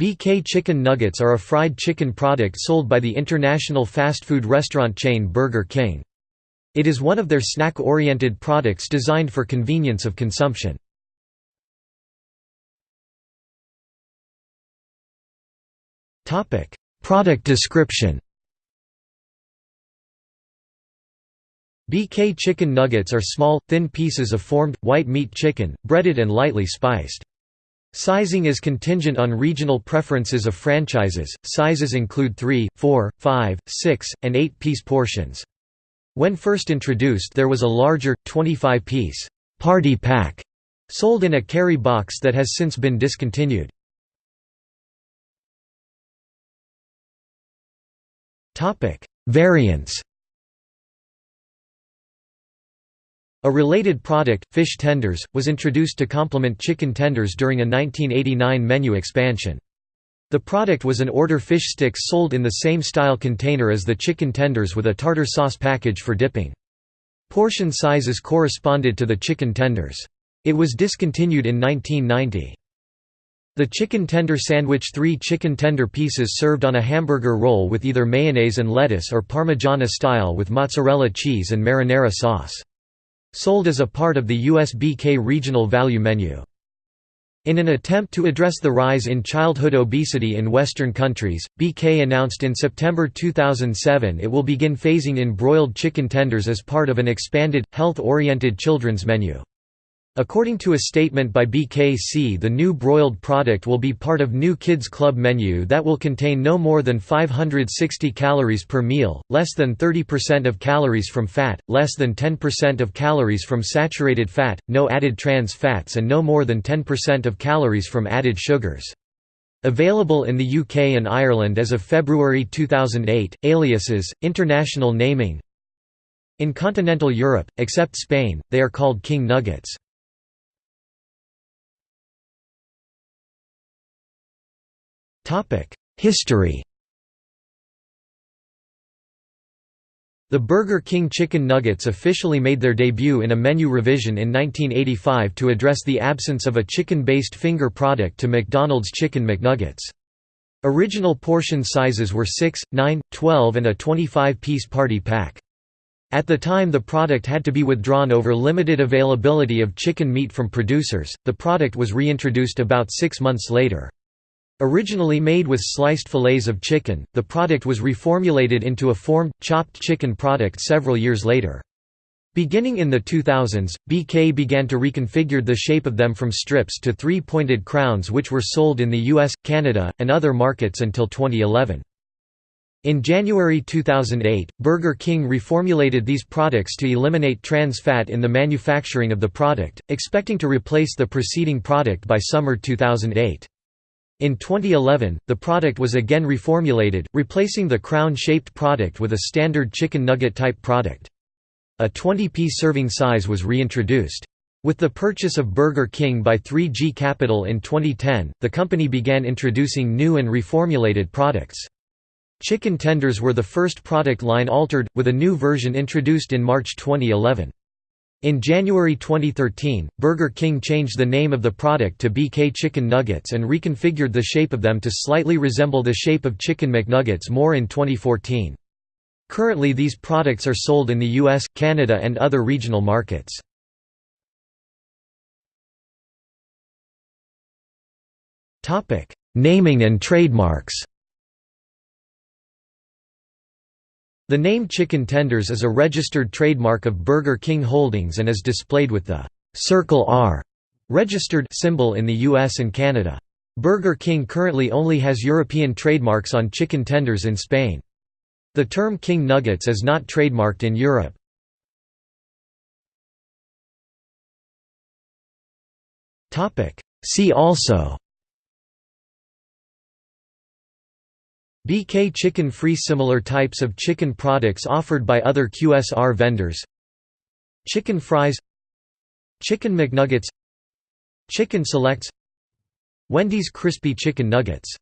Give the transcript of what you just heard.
BK Chicken Nuggets are a fried chicken product sold by the international fast food restaurant chain Burger King. It is one of their snack-oriented products designed for convenience of consumption. Product description BK chicken nuggets are small, thin pieces of formed, white meat chicken, breaded and lightly spiced. Sizing is contingent on regional preferences of franchises, sizes include 3, 4, 5, 6, and 8-piece portions. When first introduced there was a larger, 25-piece party pack sold in a carry box that has since been discontinued. Variants A related product, fish tenders, was introduced to complement chicken tenders during a 1989 menu expansion. The product was an order fish sticks sold in the same style container as the chicken tenders with a tartar sauce package for dipping. Portion sizes corresponded to the chicken tenders. It was discontinued in 1990. The chicken tender sandwich three chicken tender pieces served on a hamburger roll with either mayonnaise and lettuce or parmigiana style with mozzarella cheese and marinara sauce. Sold as a part of the USBK regional value menu. In an attempt to address the rise in childhood obesity in Western countries, BK announced in September 2007 it will begin phasing in broiled chicken tenders as part of an expanded, health-oriented children's menu. According to a statement by BKC the new broiled product will be part of new Kids Club menu that will contain no more than 560 calories per meal, less than 30% of calories from fat, less than 10% of calories from saturated fat, no added trans fats and no more than 10% of calories from added sugars. Available in the UK and Ireland as of February 2008, aliases, international naming In continental Europe, except Spain, they are called King Nuggets. History The Burger King Chicken Nuggets officially made their debut in a menu revision in 1985 to address the absence of a chicken-based finger product to McDonald's Chicken McNuggets. Original portion sizes were 6, 9, 12 and a 25-piece party pack. At the time the product had to be withdrawn over limited availability of chicken meat from producers, the product was reintroduced about six months later. Originally made with sliced fillets of chicken, the product was reformulated into a formed, chopped chicken product several years later. Beginning in the 2000s, BK began to reconfigure the shape of them from strips to three-pointed crowns which were sold in the US, Canada, and other markets until 2011. In January 2008, Burger King reformulated these products to eliminate trans fat in the manufacturing of the product, expecting to replace the preceding product by summer 2008. In 2011, the product was again reformulated, replacing the crown-shaped product with a standard chicken nugget-type product. A 20-piece serving size was reintroduced. With the purchase of Burger King by 3G Capital in 2010, the company began introducing new and reformulated products. Chicken tenders were the first product line altered, with a new version introduced in March 2011. In January 2013, Burger King changed the name of the product to BK Chicken Nuggets and reconfigured the shape of them to slightly resemble the shape of Chicken McNuggets more in 2014. Currently these products are sold in the US, Canada and other regional markets. Naming and trademarks The name Chicken Tenders is a registered trademark of Burger King Holdings and is displayed with the «Circle R» registered symbol in the US and Canada. Burger King currently only has European trademarks on chicken tenders in Spain. The term King Nuggets is not trademarked in Europe. See also BK Chicken Fries Similar types of chicken products offered by other QSR vendors. Chicken fries. Chicken McNuggets. Chicken selects. Wendy's Crispy Chicken Nuggets